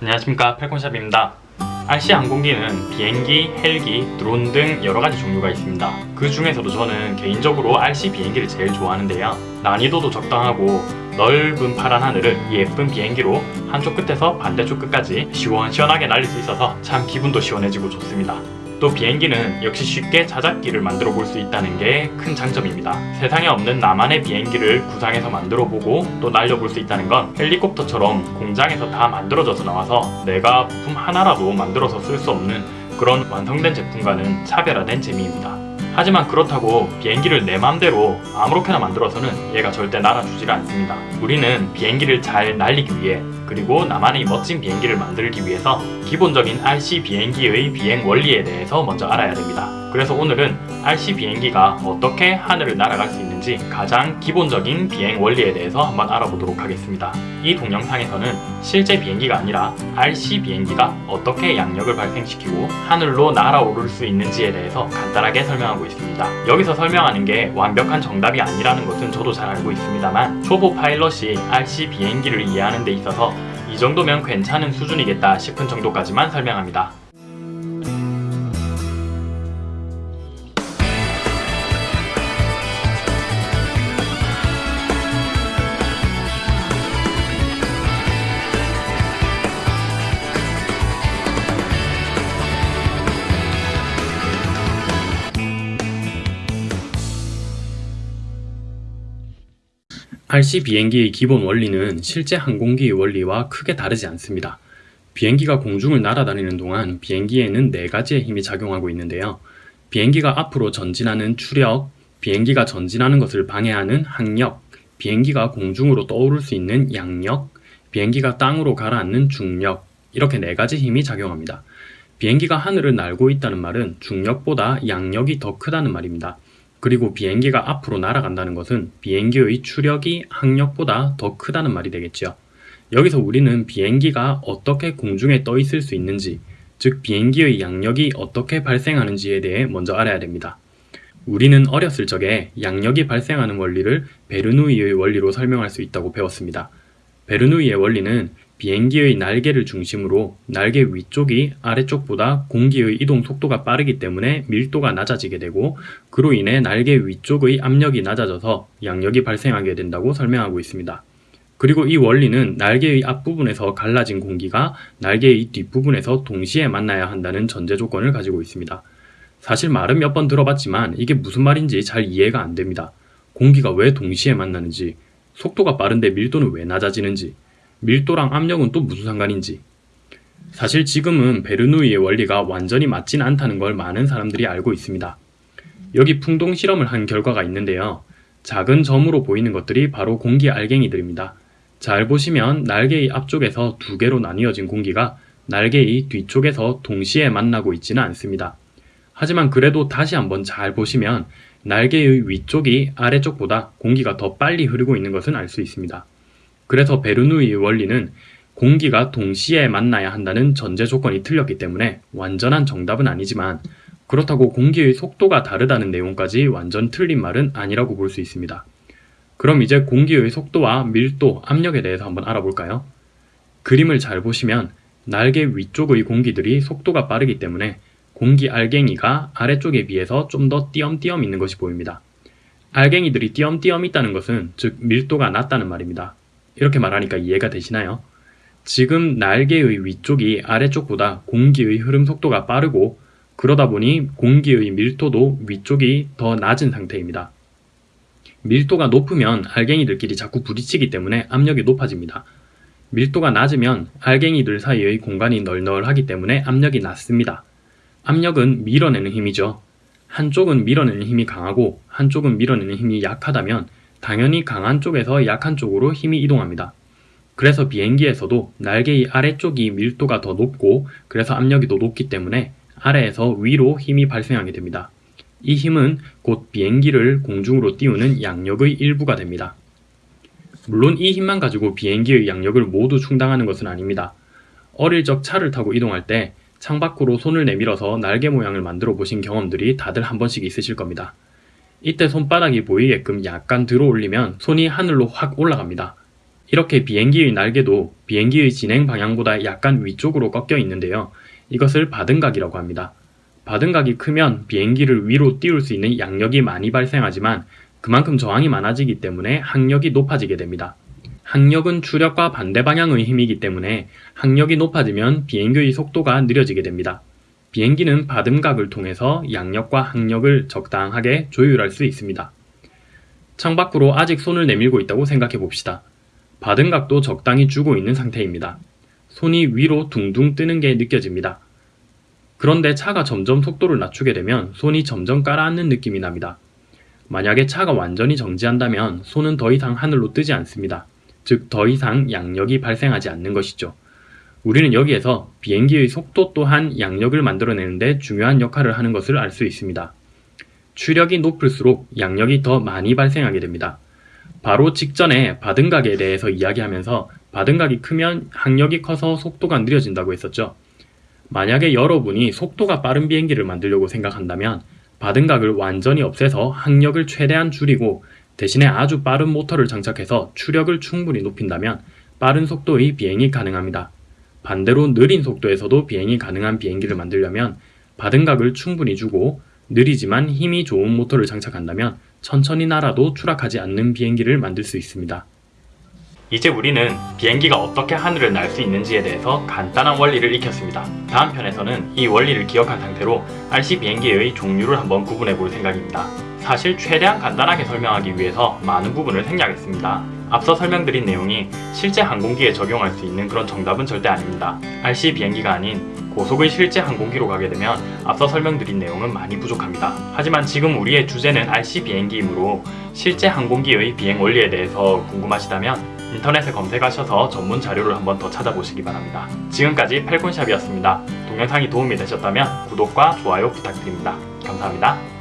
안녕하십니까 팔콘샵입니다. RC 항공기는 비행기, 헬기, 드론 등 여러가지 종류가 있습니다. 그 중에서도 저는 개인적으로 RC 비행기를 제일 좋아하는데요. 난이도도 적당하고 넓은 파란 하늘을 예쁜 비행기로 한쪽 끝에서 반대쪽 끝까지 시원시원하게 날릴 수 있어서 참 기분도 시원해지고 좋습니다 또 비행기는 역시 쉽게 자작기를 만들어 볼 수 있다는 게 큰 장점입니다. 세상에 없는 나만의 비행기를 구상해서 만들어 보고 또 날려볼 수 있다는 건 헬리콥터처럼 공장에서 다 만들어져서 나와서 내가 부품 하나라도 만들어서 쓸 수 없는 그런 완성된 제품과는 차별화된 재미입니다. 하지만 그렇다고 비행기를 내 맘대로 아무렇게나 만들어서는 얘가 절대 날아주지가 않습니다. 우리는 비행기를 잘 날리기 위해 그리고 나만의 멋진 비행기를 만들기 위해서 기본적인 RC 비행기의 비행 원리에 대해서 먼저 알아야 됩니다. 그래서 오늘은 RC 비행기가 어떻게 하늘을 날아갈 수 있는지 가장 기본적인 비행 원리에 대해서 한번 알아보도록 하겠습니다. 이 동영상에서는 실제 비행기가 아니라 RC 비행기가 어떻게 양력을 발생시키고 하늘로 날아오를 수 있는지에 대해서 간단하게 설명하고 있습니다. 여기서 설명하는 게 완벽한 정답이 아니라는 것은 저도 잘 알고 있습니다만 초보 파일럿이 RC 비행기를 이해하는 데 있어서 이 정도면 괜찮은 수준이겠다 싶은 정도까지만 설명합니다. RC 비행기의 기본 원리는 실제 항공기의 원리와 크게 다르지 않습니다. 비행기가 공중을 날아다니는 동안 비행기에는 네 가지의 힘이 작용하고 있는데요. 비행기가 앞으로 전진하는 추력, 비행기가 전진하는 것을 방해하는 항력, 비행기가 공중으로 떠오를 수 있는 양력, 비행기가 땅으로 가라앉는 중력, 이렇게 네 가지 힘이 작용합니다. 비행기가 하늘을 날고 있다는 말은 중력보다 양력이 더 크다는 말입니다. 그리고 비행기가 앞으로 날아간다는 것은 비행기의 추력이 항력보다 더 크다는 말이 되겠지요. 여기서 우리는 비행기가 어떻게 공중에 떠 있을 수 있는지, 즉 비행기의 양력이 어떻게 발생하는지에 대해 먼저 알아야 됩니다. 우리는 어렸을 적에 양력이 발생하는 원리를 베르누이의 원리로 설명할 수 있다고 배웠습니다. 베르누이의 원리는 비행기의 날개를 중심으로 날개 위쪽이 아래쪽보다 공기의 이동 속도가 빠르기 때문에 밀도가 낮아지게 되고 그로 인해 날개 위쪽의 압력이 낮아져서 양력이 발생하게 된다고 설명하고 있습니다. 그리고 이 원리는 날개의 앞부분에서 갈라진 공기가 날개의 뒷부분에서 동시에 만나야 한다는 전제 조건을 가지고 있습니다. 사실 말은 몇 번 들어봤지만 이게 무슨 말인지 잘 이해가 안 됩니다. 공기가 왜 동시에 만나는지, 속도가 빠른데 밀도는 왜 낮아지는지, 밀도랑 압력은 또 무슨 상관인지 사실 지금은 베르누이의 원리가 완전히 맞진 않다는 걸 많은 사람들이 알고 있습니다. 여기 풍동 실험을 한 결과가 있는데요. 작은 점으로 보이는 것들이 바로 공기 알갱이들입니다. 잘 보시면 날개의 앞쪽에서 두 개로 나뉘어진 공기가 날개의 뒤쪽에서 동시에 만나고 있지는 않습니다. 하지만 그래도 다시 한번 잘 보시면 날개의 위쪽이 아래쪽보다 공기가 더 빨리 흐르고 있는 것은 알 수 있습니다. 그래서 베르누이의 원리는 공기가 동시에 만나야 한다는 전제 조건이 틀렸기 때문에 완전한 정답은 아니지만 그렇다고 공기의 속도가 다르다는 내용까지 완전 틀린 말은 아니라고 볼 수 있습니다. 그럼 이제 공기의 속도와 밀도, 압력에 대해서 한번 알아볼까요? 그림을 잘 보시면 날개 위쪽의 공기들이 속도가 빠르기 때문에 공기 알갱이가 아래쪽에 비해서 좀 더 띄엄띄엄 있는 것이 보입니다. 알갱이들이 띄엄띄엄 있다는 것은 즉 밀도가 낮다는 말입니다. 이렇게 말하니까 이해가 되시나요? 지금 날개의 위쪽이 아래쪽보다 공기의 흐름 속도가 빠르고 그러다 보니 공기의 밀도도 위쪽이 더 낮은 상태입니다. 밀도가 높으면 알갱이들끼리 자꾸 부딪히기 때문에 압력이 높아집니다. 밀도가 낮으면 알갱이들 사이의 공간이 널널하기 때문에 압력이 낮습니다. 압력은 밀어내는 힘이죠. 한쪽은 밀어내는 힘이 강하고 한쪽은 밀어내는 힘이 약하다면 당연히 강한 쪽에서 약한 쪽으로 힘이 이동합니다. 그래서 비행기에서도 날개의 아래쪽이 밀도가 더 높고 그래서 압력이 더 높기 때문에 아래에서 위로 힘이 발생하게 됩니다. 이 힘은 곧 비행기를 공중으로 띄우는 양력의 일부가 됩니다. 물론 이 힘만 가지고 비행기의 양력을 모두 충당하는 것은 아닙니다. 어릴 적 차를 타고 이동할 때 창밖으로 손을 내밀어서 날개 모양을 만들어 보신 경험들이 다들 한 번씩 있으실 겁니다. 이때 손바닥이 보이게끔 약간 들어 올리면 손이 하늘로 확 올라갑니다. 이렇게 비행기의 날개도 비행기의 진행 방향보다 약간 위쪽으로 꺾여 있는데요. 이것을 바등각이라고 합니다. 바등각이 크면 비행기를 위로 띄울 수 있는 양력이 많이 발생하지만 그만큼 저항이 많아지기 때문에 항력이 높아지게 됩니다. 항력은 추력과 반대 방향의 힘이기 때문에 항력이 높아지면 비행기의 속도가 느려지게 됩니다. 비행기는 바등각을 통해서 양력과 항력을 적당하게 조율할 수 있습니다. 창밖으로 아직 손을 내밀고 있다고 생각해 봅시다. 바등각도 적당히 주고 있는 상태입니다. 손이 위로 둥둥 뜨는 게 느껴집니다. 그런데 차가 점점 속도를 낮추게 되면 손이 점점 가라앉는 느낌이 납니다. 만약에 차가 완전히 정지한다면 손은 더 이상 하늘로 뜨지 않습니다. 즉, 더 이상 양력이 발생하지 않는 것이죠. 우리는 여기에서 비행기의 속도 또한 양력을 만들어내는데 중요한 역할을 하는 것을 알 수 있습니다. 추력이 높을수록 양력이 더 많이 발생하게 됩니다. 바로 직전에 바등각에 대해서 이야기하면서 바등각이 크면 항력이 커서 속도가 느려진다고 했었죠. 만약에 여러분이 속도가 빠른 비행기를 만들려고 생각한다면 바등각을 완전히 없애서 항력을 최대한 줄이고 대신에 아주 빠른 모터를 장착해서 추력을 충분히 높인다면 빠른 속도의 비행이 가능합니다. 반대로 느린 속도에서도 비행이 가능한 비행기를 만들려면 바등각을 충분히 주고 느리지만 힘이 좋은 모터를 장착한다면 천천히 날아도 추락하지 않는 비행기를 만들 수 있습니다. 이제 우리는 비행기가 어떻게 하늘을 날 수 있는지에 대해서 간단한 원리를 익혔습니다. 다음 편에서는 이 원리를 기억한 상태로 RC 비행기의 종류를 한번 구분해 볼 생각입니다. 사실 최대한 간단하게 설명하기 위해서 많은 부분을 생략했습니다. 앞서 설명드린 내용이 실제 항공기에 적용할 수 있는 그런 정답은 절대 아닙니다. RC 비행기가 아닌 고속의 실제 항공기로 가게 되면 앞서 설명드린 내용은 많이 부족합니다. 하지만 지금 우리의 주제는 RC 비행기이므로 실제 항공기의 비행 원리에 대해서 궁금하시다면 인터넷에 검색하셔서 전문 자료를 한번 더 찾아보시기 바랍니다. 지금까지 팔콘샵이었습니다. 동영상이 도움이 되셨다면 구독과 좋아요 부탁드립니다. 감사합니다.